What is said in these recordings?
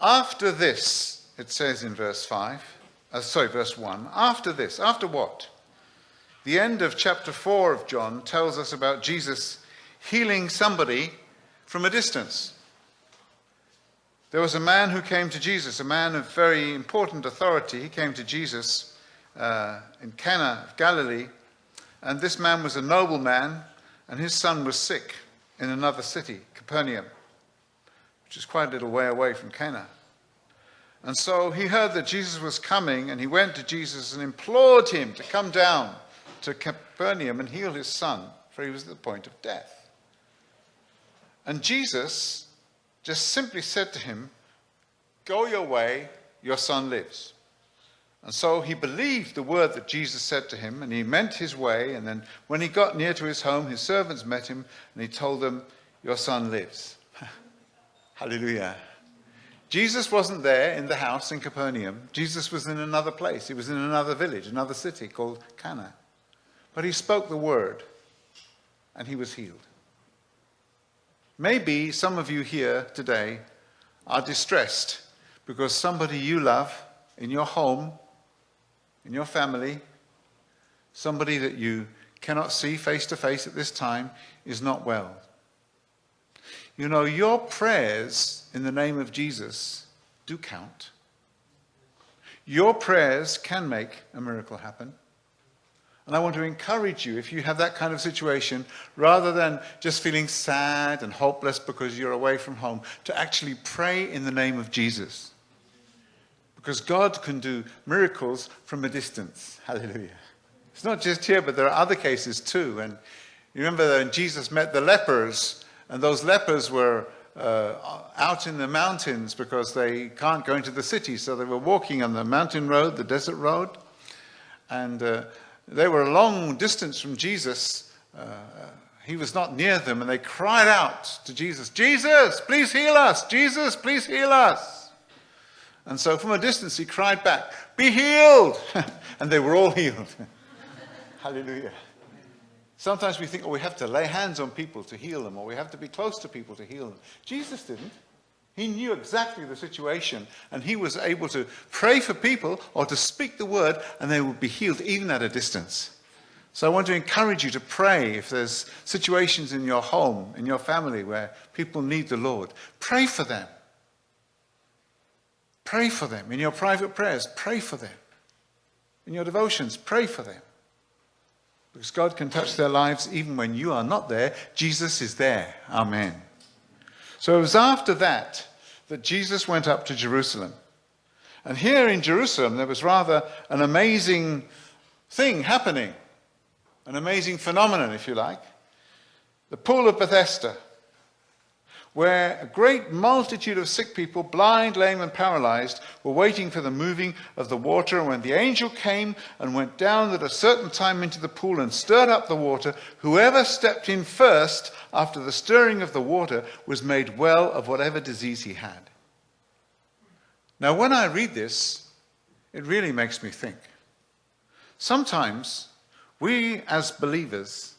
After this, it says in verse 5, uh, sorry, verse 1, after this, after what? The end of chapter 4 of John tells us about Jesus healing somebody from a distance. There was a man who came to Jesus, a man of very important authority. He came to Jesus uh, in Cana of Galilee, and this man was a noble man, and his son was sick in another city, Capernaum, which is quite a little way away from Cana. And so he heard that Jesus was coming, and he went to Jesus and implored him to come down to Capernaum and heal his son, for he was at the point of death. And Jesus just simply said to him, Go your way, your son lives. And so he believed the word that Jesus said to him, and he meant his way. And then when he got near to his home, his servants met him, and he told them, Your son lives. Hallelujah. Jesus wasn't there in the house in Capernaum. Jesus was in another place. He was in another village, another city called Cana. But he spoke the word, and he was healed. Maybe some of you here today are distressed because somebody you love in your home, in your family, somebody that you cannot see face to face at this time is not well. You know, your prayers in the name of Jesus do count. Your prayers can make a miracle happen. And I want to encourage you, if you have that kind of situation, rather than just feeling sad and hopeless because you're away from home, to actually pray in the name of Jesus. Because God can do miracles from a distance. Hallelujah. It's not just here, but there are other cases too. And you remember when Jesus met the lepers, and those lepers were uh, out in the mountains because they can't go into the city. So they were walking on the mountain road, the desert road. And uh, they were a long distance from Jesus. Uh, he was not near them, and they cried out to Jesus, Jesus, please heal us! Jesus, please heal us! And so from a distance he cried back, Be healed! and they were all healed. Hallelujah. Sometimes we think, oh, we have to lay hands on people to heal them, or we have to be close to people to heal them. Jesus didn't. He knew exactly the situation, and he was able to pray for people or to speak the word, and they would be healed even at a distance. So I want to encourage you to pray if there's situations in your home, in your family, where people need the Lord. Pray for them. Pray for them. In your private prayers, pray for them. In your devotions, pray for them. Because God can touch their lives even when you are not there. Jesus is there. Amen. So it was after that that Jesus went up to Jerusalem. And here in Jerusalem, there was rather an amazing thing happening, an amazing phenomenon, if you like. The Pool of Bethesda where a great multitude of sick people, blind, lame, and paralyzed, were waiting for the moving of the water. And when the angel came and went down at a certain time into the pool and stirred up the water, whoever stepped in first after the stirring of the water was made well of whatever disease he had. Now, when I read this, it really makes me think. Sometimes we as believers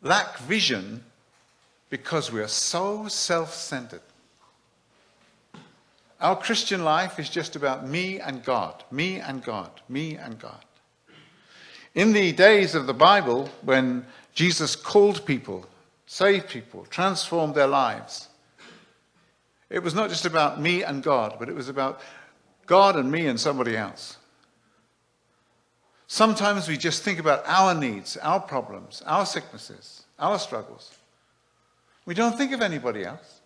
lack vision because we are so self-centered. Our Christian life is just about me and God, me and God, me and God. In the days of the Bible, when Jesus called people, saved people, transformed their lives, it was not just about me and God, but it was about God and me and somebody else. Sometimes we just think about our needs, our problems, our sicknesses, our struggles. We don't think of anybody else.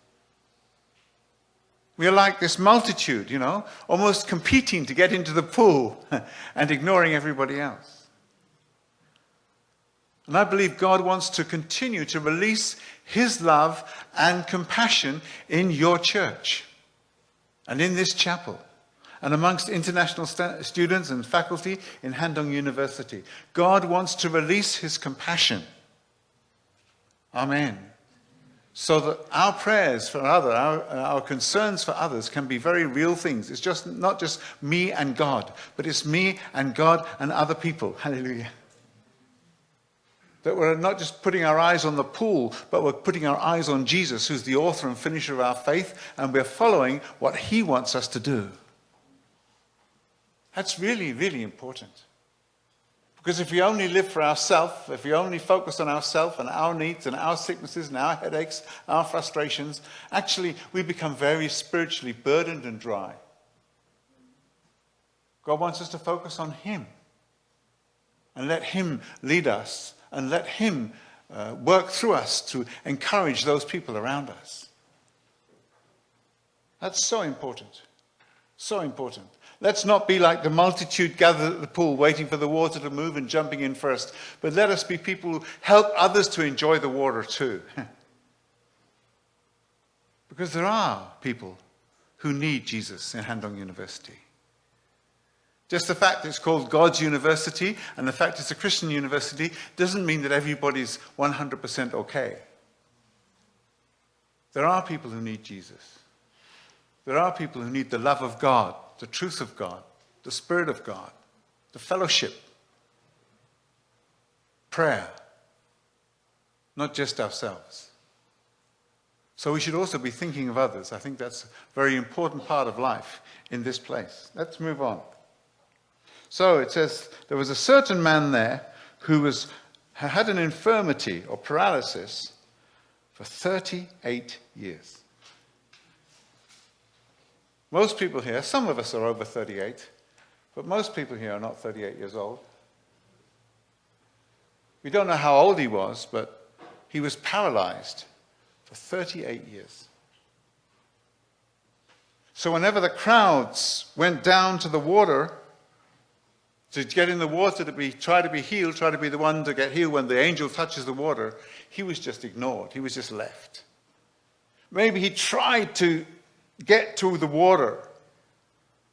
We are like this multitude, you know, almost competing to get into the pool and ignoring everybody else. And I believe God wants to continue to release his love and compassion in your church and in this chapel and amongst international students and faculty in Handong University. God wants to release his compassion. Amen so that our prayers for others, our, our, concerns for others can be very real things. It's just not just me and God, but it's me and God and other people. Hallelujah. That we're not just putting our eyes on the pool, but we're putting our eyes on Jesus, who's the author and finisher of our faith, and we're following what he wants us to do. That's really, really important. Because if we only live for ourselves, if we only focus on ourselves and our needs and our sicknesses and our headaches, our frustrations, actually we become very spiritually burdened and dry. God wants us to focus on Him and let Him lead us and let Him uh, work through us to encourage those people around us. That's so important. So important. Let's not be like the multitude gathered at the pool, waiting for the water to move and jumping in first, but let us be people who help others to enjoy the water too. because there are people who need Jesus in Handong University. Just the fact it's called God's University and the fact it's a Christian university doesn't mean that everybody's 100% okay. There are people who need Jesus. There are people who need the love of God the truth of God, the Spirit of God, the fellowship, prayer, not just ourselves. So we should also be thinking of others. I think that's a very important part of life in this place. Let's move on. So it says, there was a certain man there who was, had an infirmity or paralysis for 38 years. Most people here, some of us are over 38, but most people here are not 38 years old. We don't know how old he was, but he was paralyzed for 38 years. So whenever the crowds went down to the water to get in the water to be try to be healed, try to be the one to get healed when the angel touches the water, he was just ignored. He was just left. Maybe he tried to get to the water,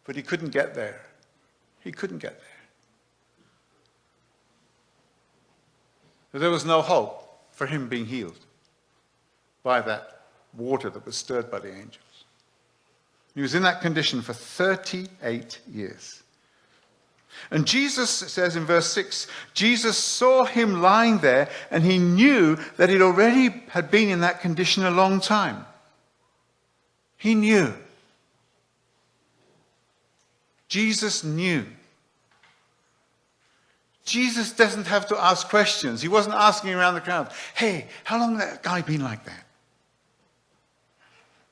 but he couldn't get there. He couldn't get there. There was no hope for him being healed by that water that was stirred by the angels. He was in that condition for 38 years. And Jesus says in verse 6 Jesus saw him lying there and he knew that he'd already had been in that condition a long time. He knew. Jesus knew. Jesus doesn't have to ask questions. He wasn't asking around the crowd, hey, how long that guy been like that?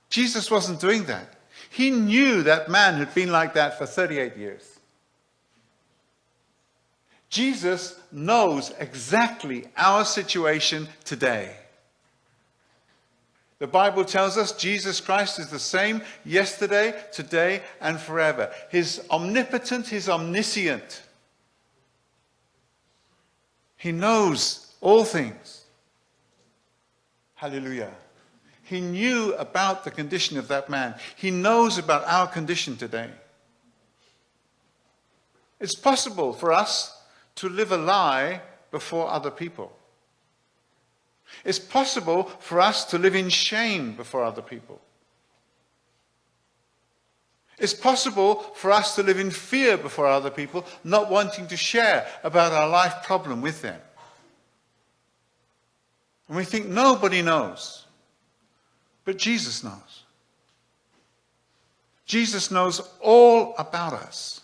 Jesus wasn't doing that. He knew that man had been like that for 38 years. Jesus knows exactly our situation today. The Bible tells us Jesus Christ is the same yesterday, today, and forever. He's omnipotent, he's omniscient. He knows all things. Hallelujah. He knew about the condition of that man. He knows about our condition today. It's possible for us to live a lie before other people. It's possible for us to live in shame before other people. It's possible for us to live in fear before other people, not wanting to share about our life problem with them. And we think nobody knows. But Jesus knows. Jesus knows all about us.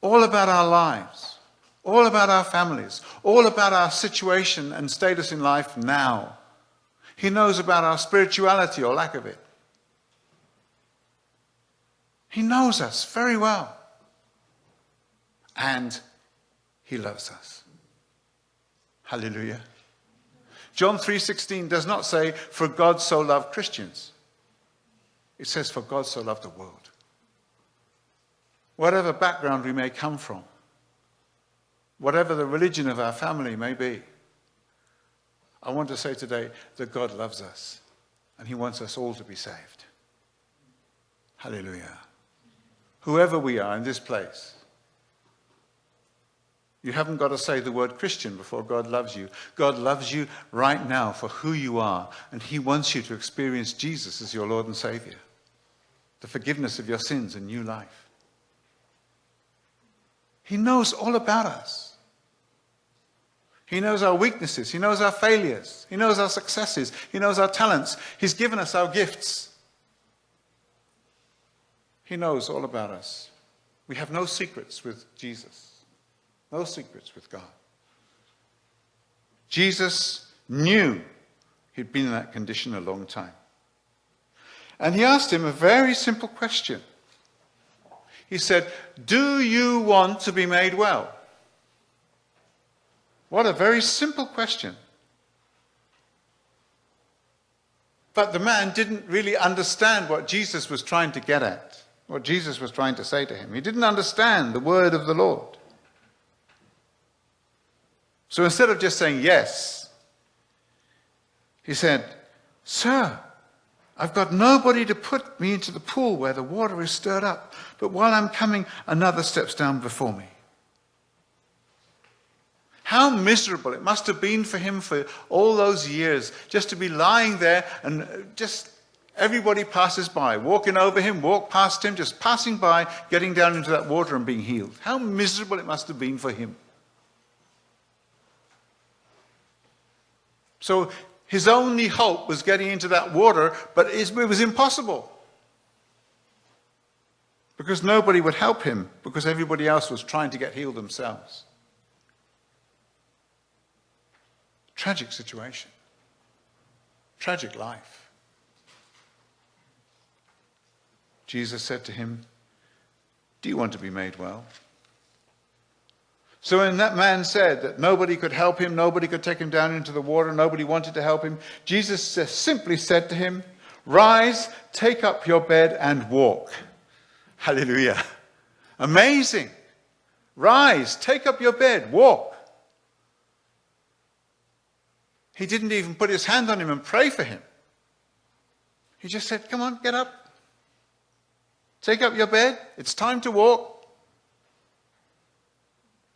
All about our lives all about our families, all about our situation and status in life now. He knows about our spirituality or lack of it. He knows us very well. And he loves us. Hallelujah. John 3:16 does not say for God so loved Christians. It says for God so loved the world. Whatever background we may come from, whatever the religion of our family may be. I want to say today that God loves us and he wants us all to be saved. Hallelujah. Whoever we are in this place, you haven't got to say the word Christian before God loves you. God loves you right now for who you are, and He wants you to experience Jesus as your Lord and Savior, the forgiveness of your sins and new life. He knows all about us. He knows our weaknesses. He knows our failures. He knows our successes. He knows our talents. He's given us our gifts. He knows all about us. We have no secrets with Jesus, no secrets with God. Jesus knew he'd been in that condition a long time. And he asked him a very simple question. He said, Do you want to be made well? What a very simple question. But the man didn't really understand what Jesus was trying to get at, what Jesus was trying to say to him. He didn't understand the word of the Lord. So instead of just saying yes, he said, Sir, I've got nobody to put me into the pool where the water is stirred up, but while I'm coming, another steps down before me. How miserable it must have been for him for all those years just to be lying there and just everybody passes by, walking over him, walk past him, just passing by, getting down into that water and being healed. How miserable it must have been for him. So his only hope was getting into that water, but it was impossible. Because nobody would help him, because everybody else was trying to get healed themselves. Tragic situation. Tragic life. Jesus said to him, Do you want to be made well? So when that man said that nobody could help him, nobody could take him down into the water, nobody wanted to help him, Jesus simply said to him, Rise, take up your bed and walk. Hallelujah. Amazing. Rise, take up your bed, walk. He didn't even put his hand on him and pray for him. He just said, Come on, get up. Take up your bed. It's time to walk.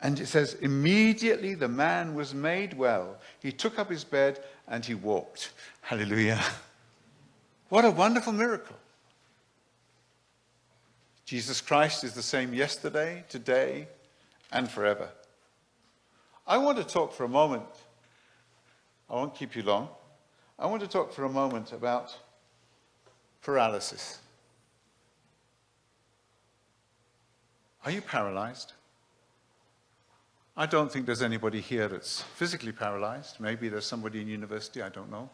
And it says, immediately the man was made well. He took up his bed and he walked. Hallelujah. What a wonderful miracle. Jesus Christ is the same yesterday, today, and forever. I want to talk for a moment I won't keep you long. I want to talk for a moment about paralysis. Are you paralyzed? I don't think there's anybody here that's physically paralyzed. Maybe there's somebody in university, I don't know.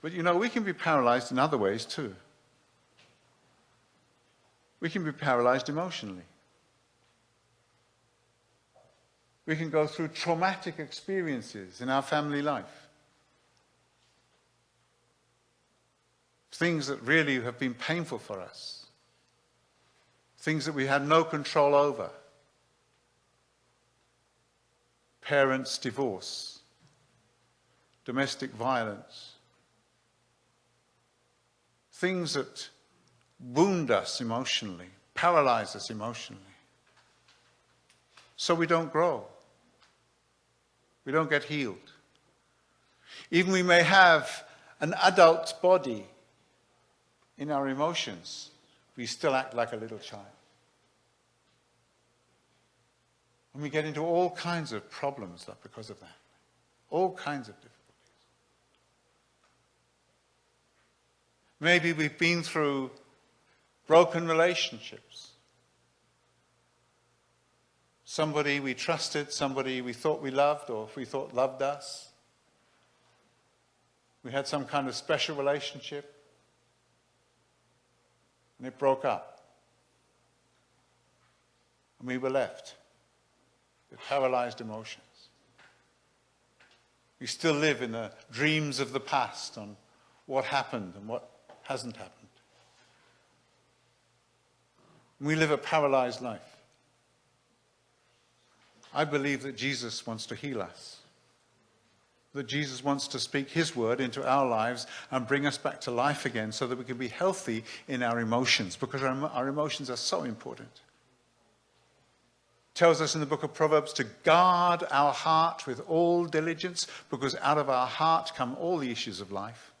But you know, we can be paralyzed in other ways too. We can be paralyzed emotionally. We can go through traumatic experiences in our family life. Things that really have been painful for us. Things that we had no control over. Parents' divorce. Domestic violence. Things that wound us emotionally, paralyze us emotionally. So we don't grow. We don't get healed. Even we may have an adult body in our emotions, we still act like a little child. And we get into all kinds of problems because of that. All kinds of difficulties. Maybe we've been through broken relationships somebody we trusted, somebody we thought we loved or we thought loved us. We had some kind of special relationship and it broke up. And we were left with paralyzed emotions. We still live in the dreams of the past on what happened and what hasn't happened. We live a paralyzed life. I believe that Jesus wants to heal us. That Jesus wants to speak his word into our lives and bring us back to life again so that we can be healthy in our emotions because our, our emotions are so important. Tells us in the book of Proverbs to guard our heart with all diligence because out of our heart come all the issues of life.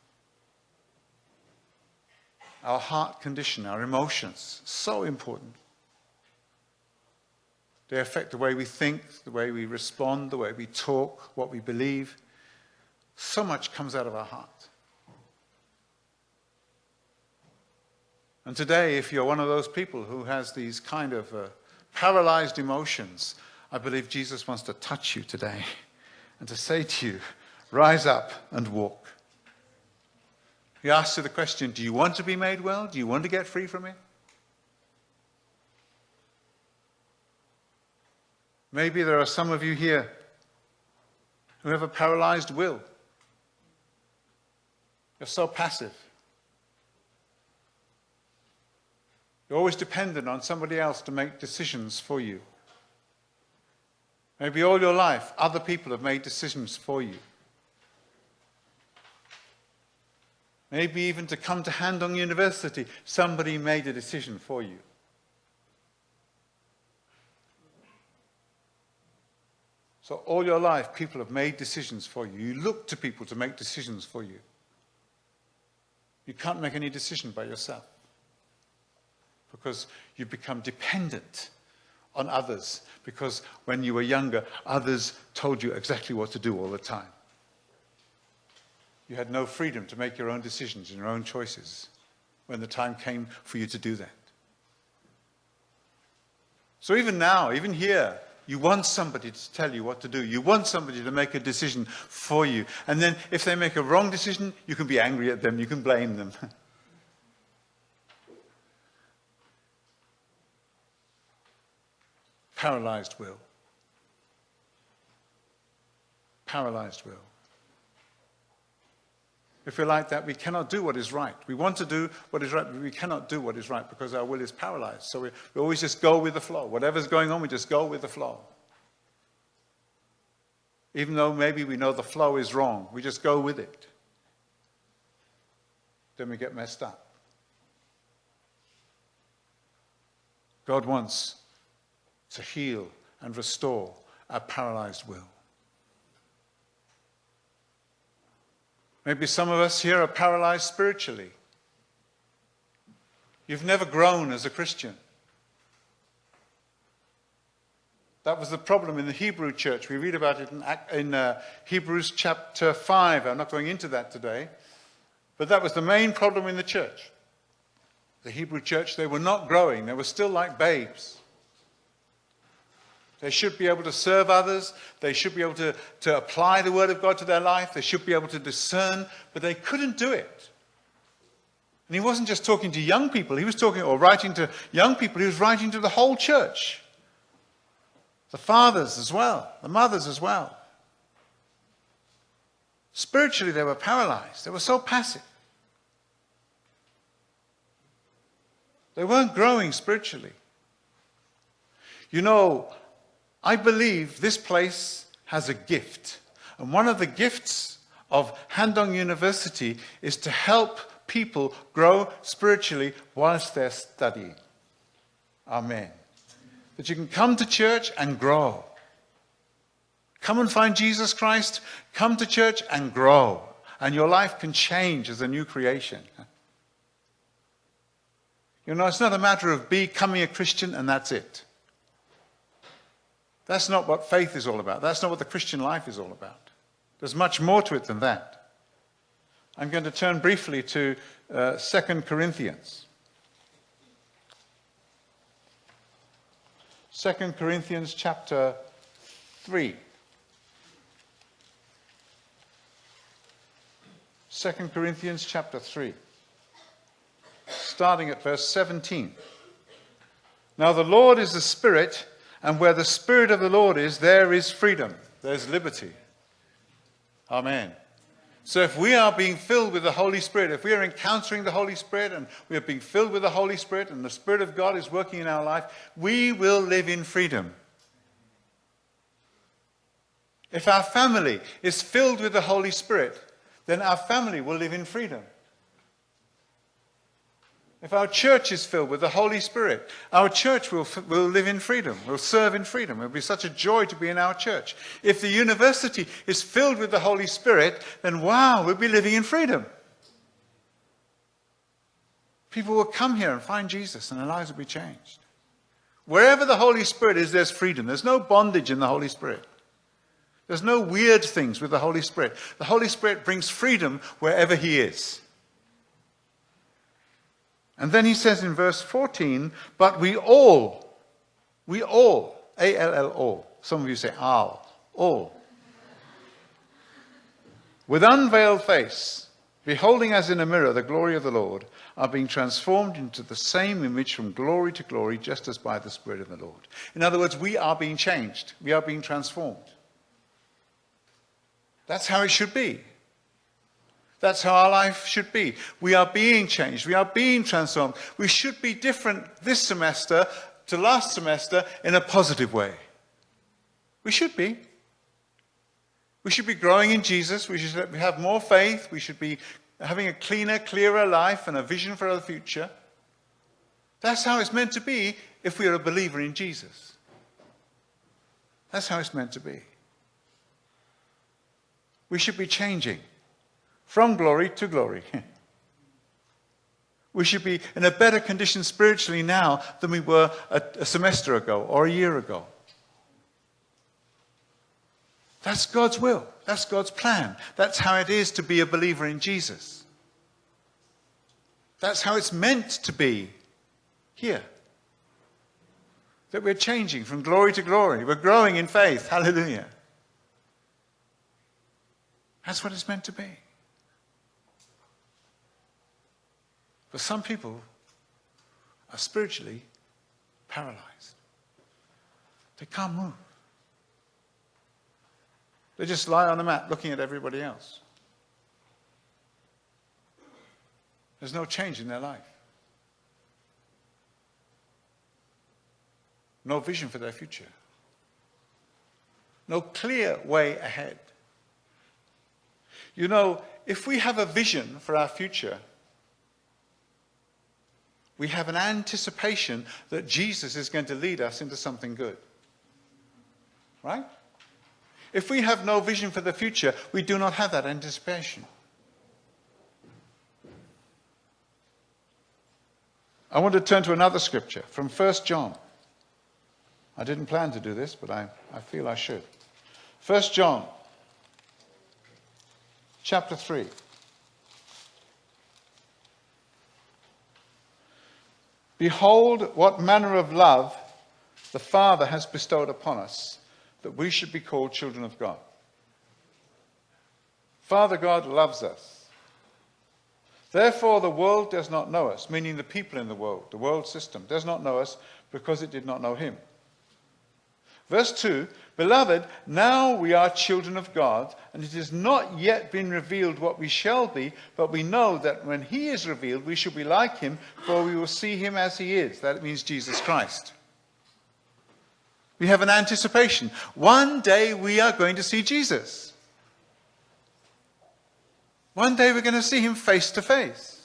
Our heart condition, our emotions, so important. They affect the way we think, the way we respond, the way we talk, what we believe. So much comes out of our heart. And today, if you're one of those people who has these kind of uh, paralyzed emotions, I believe Jesus wants to touch you today and to say to you, rise up and walk. He asks you the question, do you want to be made well? Do you want to get free from it? Maybe there are some of you here who have a paralyzed will. You're so passive. You're always dependent on somebody else to make decisions for you. Maybe all your life, other people have made decisions for you. Maybe even to come to Handong University, somebody made a decision for you. So all your life, people have made decisions for you. You look to people to make decisions for you. You can't make any decision by yourself because you become dependent on others because when you were younger, others told you exactly what to do all the time. You had no freedom to make your own decisions and your own choices when the time came for you to do that. So even now, even here, you want somebody to tell you what to do. You want somebody to make a decision for you. And then if they make a wrong decision, you can be angry at them, you can blame them. Paralyzed will. Paralyzed will. If we're like that, we cannot do what is right. We want to do what is right, but we cannot do what is right because our will is paralyzed. So we, we always just go with the flow. Whatever's going on, we just go with the flow. Even though maybe we know the flow is wrong, we just go with it. Then we get messed up. God wants to heal and restore our paralyzed will. Maybe some of us here are paralyzed spiritually. You've never grown as a Christian. That was the problem in the Hebrew church. We read about it in, in uh, Hebrews chapter 5. I'm not going into that today. But that was the main problem in the church. The Hebrew church, they were not growing. They were still like babes. They should be able to serve others. They should be able to, to apply the Word of God to their life. They should be able to discern, but they couldn't do it. And he wasn't just talking to young people, he was talking or writing to young people, he was writing to the whole church. The fathers as well, the mothers as well. Spiritually, they were paralyzed, they were so passive. They weren't growing spiritually. You know, I believe this place has a gift. And one of the gifts of Handong University is to help people grow spiritually whilst they're studying. Amen. That you can come to church and grow. Come and find Jesus Christ, come to church and grow. And your life can change as a new creation. You know, it's not a matter of becoming a Christian and that's it. That's not what faith is all about. That's not what the Christian life is all about. There's much more to it than that. I'm going to turn briefly to uh, 2 Corinthians. 2 Corinthians chapter 3. 2 Corinthians chapter 3, starting at verse 17. Now the Lord is the Spirit, and where the Spirit of the Lord is, there is freedom. There's liberty. Amen. So if we are being filled with the Holy Spirit, if we are encountering the Holy Spirit and we are being filled with the Holy Spirit and the Spirit of God is working in our life, we will live in freedom. If our family is filled with the Holy Spirit, then our family will live in freedom. If our church is filled with the Holy Spirit, our church will, will live in freedom, will serve in freedom. It will be such a joy to be in our church. If the university is filled with the Holy Spirit, then wow, we'll be living in freedom. People will come here and find Jesus and their lives will be changed. Wherever the Holy Spirit is, there's freedom. There's no bondage in the Holy Spirit. There's no weird things with the Holy Spirit. The Holy Spirit brings freedom wherever He is. And then he says in verse 14, but we all, we all, A L L O, some of you say all, all, with unveiled face, beholding as in a mirror the glory of the Lord, are being transformed into the same image from glory to glory, just as by the Spirit of the Lord. In other words, we are being changed, we are being transformed. That's how it should be. That's how our life should be. We are being changed. We are being transformed. We should be different this semester to last semester in a positive way. We should be. We should be growing in Jesus. We should have more faith. We should be having a cleaner, clearer life and a vision for the future. That's how it's meant to be if we are a believer in Jesus. That's how it's meant to be. We should be changing from glory to glory. we should be in a better condition spiritually now than we were a, a semester ago or a year ago. That's God's will. That's God's plan. That's how it is to be a believer in Jesus. That's how it's meant to be here. That we're changing from glory to glory. We're growing in faith. Hallelujah. That's what it's meant to be. But some people are spiritually paralyzed. They can't move. They just lie on a mat looking at everybody else. There's no change in their life. No vision for their future. No clear way ahead. You know, if we have a vision for our future, we have an anticipation that Jesus is going to lead us into something good. Right? If we have no vision for the future, we do not have that anticipation. I want to turn to another scripture from 1 John. I didn't plan to do this, but I, I feel I should. 1 John chapter 3. Behold, what manner of love the Father has bestowed upon us, that we should be called children of God. Father God loves us. Therefore, the world does not know us, meaning the people in the world, the world system, does not know us because it did not know him. Verse 2 Beloved, now we are children of God, and it has not yet been revealed what we shall be, but we know that when he is revealed, we shall be like him, for we will see him as he is. That means Jesus Christ. We have an anticipation. One day we are going to see Jesus. One day we're going to see him face to face.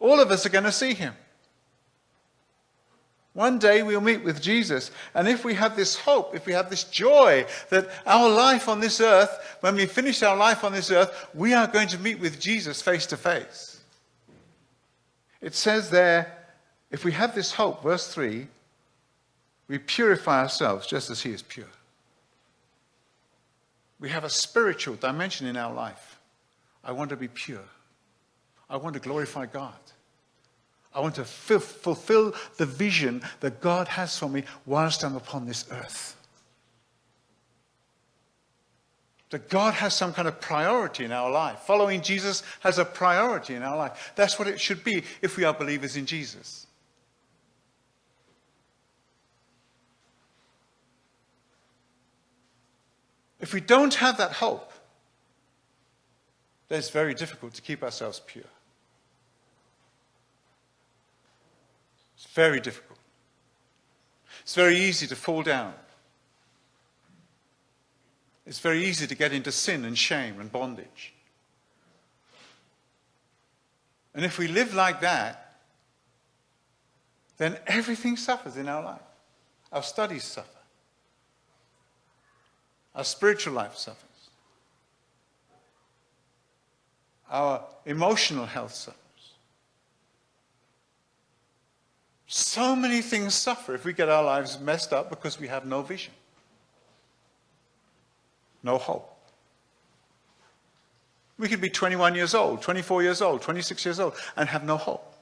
All of us are going to see him. One day we'll meet with Jesus. And if we have this hope, if we have this joy that our life on this earth, when we finish our life on this earth, we are going to meet with Jesus face to face. It says there, if we have this hope, verse 3, we purify ourselves just as He is pure. We have a spiritual dimension in our life. I want to be pure. I want to glorify God. I want to fulfill the vision that God has for me whilst I'm upon this earth. That God has some kind of priority in our life. Following Jesus has a priority in our life. That's what it should be if we are believers in Jesus. If we don't have that hope, then it's very difficult to keep ourselves pure. It's very difficult. It's very easy to fall down. It's very easy to get into sin and shame and bondage. And if we live like that, then everything suffers in our life. Our studies suffer. Our spiritual life suffers. Our emotional health suffers. So many things suffer if we get our lives messed up because we have no vision, no hope. We could be 21 years old, 24 years old, 26 years old, and have no hope.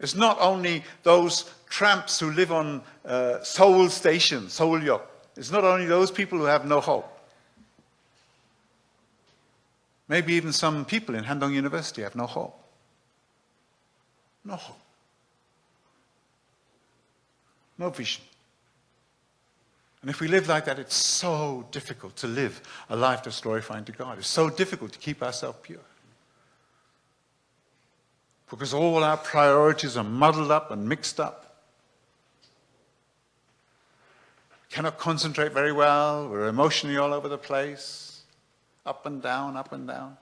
It's not only those tramps who live on uh, Seoul Station, Seoul Yok. It's not only those people who have no hope. Maybe even some people in Handong University have no hope. No hope. No vision. And if we live like that, it's so difficult to live a life that's glorifying to God. It's so difficult to keep ourselves pure because all our priorities are muddled up and mixed up. Cannot concentrate very well, we're emotionally all over the place, up and down, up and down.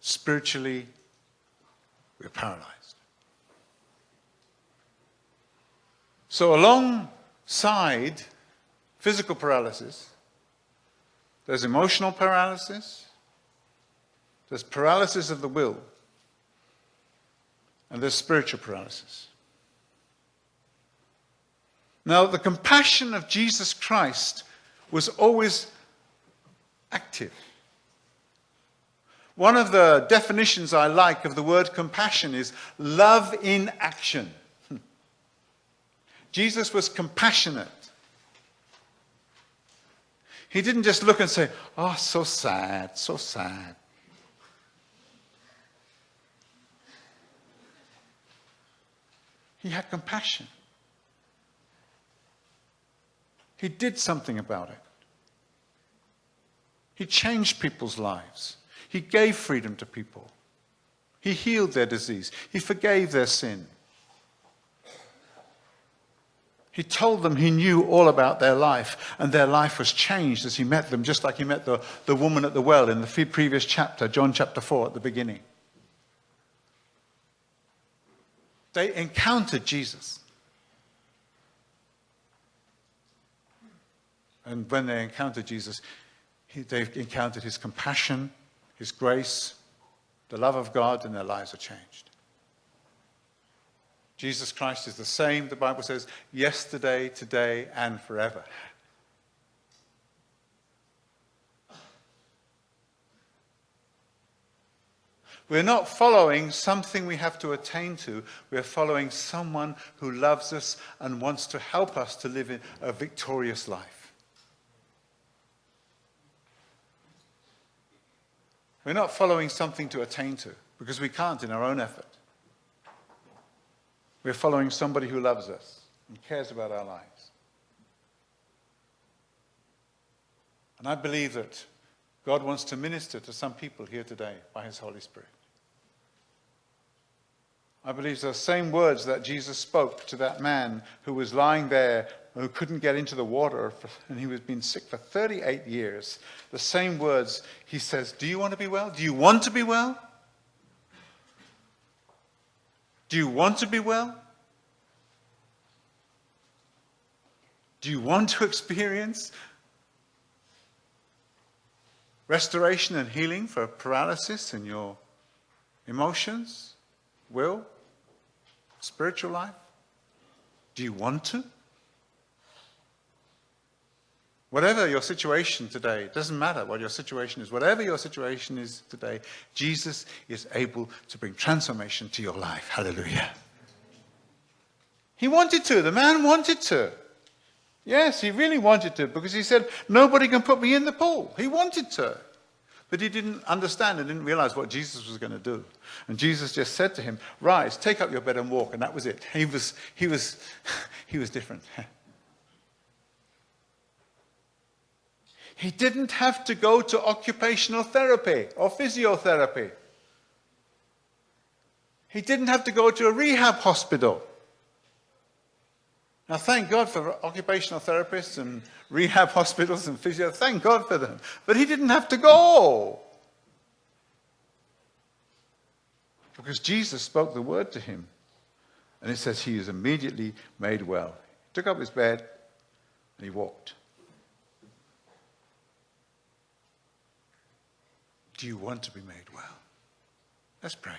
Spiritually, we're paralyzed. So, alongside physical paralysis, there's emotional paralysis, there's paralysis of the will, and there's spiritual paralysis. Now, the compassion of Jesus Christ was always active. One of the definitions I like of the word compassion is love in action. Jesus was compassionate. He didn't just look and say, Oh, so sad, so sad. He had compassion. He did something about it. He changed people's lives. He gave freedom to people. He healed their disease. He forgave their sin. He told them he knew all about their life, and their life was changed as he met them, just like he met the, the woman at the well in the previous chapter, John chapter 4 at the beginning. They encountered Jesus. And when they encountered Jesus, he, they encountered his compassion, his grace, the love of God, and their lives are changed. Jesus Christ is the same, the Bible says, yesterday, today, and forever. We're not following something we have to attain to. We're following someone who loves us and wants to help us to live a victorious life. We're not following something to attain to because we can't in our own effort. We're following somebody who loves us and cares about our lives. And I believe that God wants to minister to some people here today by his Holy Spirit. I believe the same words that Jesus spoke to that man who was lying there, who couldn't get into the water, and he was been sick for 38 years. The same words he says, Do you want to be well? Do you want to be well? Do you want to be well? Do you want to experience restoration and healing for paralysis in your emotions, will? spiritual life? Do you want to? Whatever your situation today, doesn't matter what your situation is, whatever your situation is today, Jesus is able to bring transformation to your life. Hallelujah. He wanted to, the man wanted to. Yes, he really wanted to because he said, Nobody can put me in the pool. He wanted to. But he didn't understand and didn't realize what Jesus was going to do. And Jesus just said to him, Rise, take up your bed and walk. And that was it. He was, he was, he was different. He didn't have to go to occupational therapy or physiotherapy. He didn't have to go to a rehab hospital. Now, thank God for occupational therapists and rehab hospitals and physio. Thank God for them. But he didn't have to go. Because Jesus spoke the word to him. And it says he is immediately made well. He took up his bed and he walked. Do you want to be made well? Let's pray.